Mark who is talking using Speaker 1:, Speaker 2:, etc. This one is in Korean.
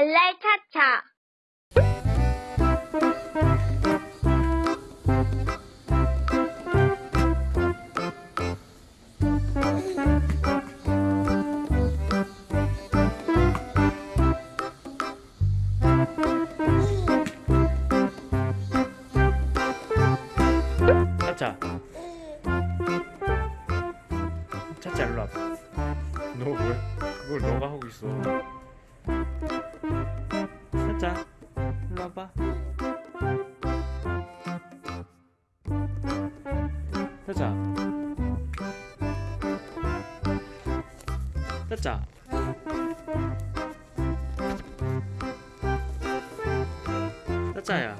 Speaker 1: 발랄 차차.
Speaker 2: 차차. 차차 일로 와봐. 너 왜? 그걸 너가 하고 있어 차차 일로 와봐. 차차 차차 차차야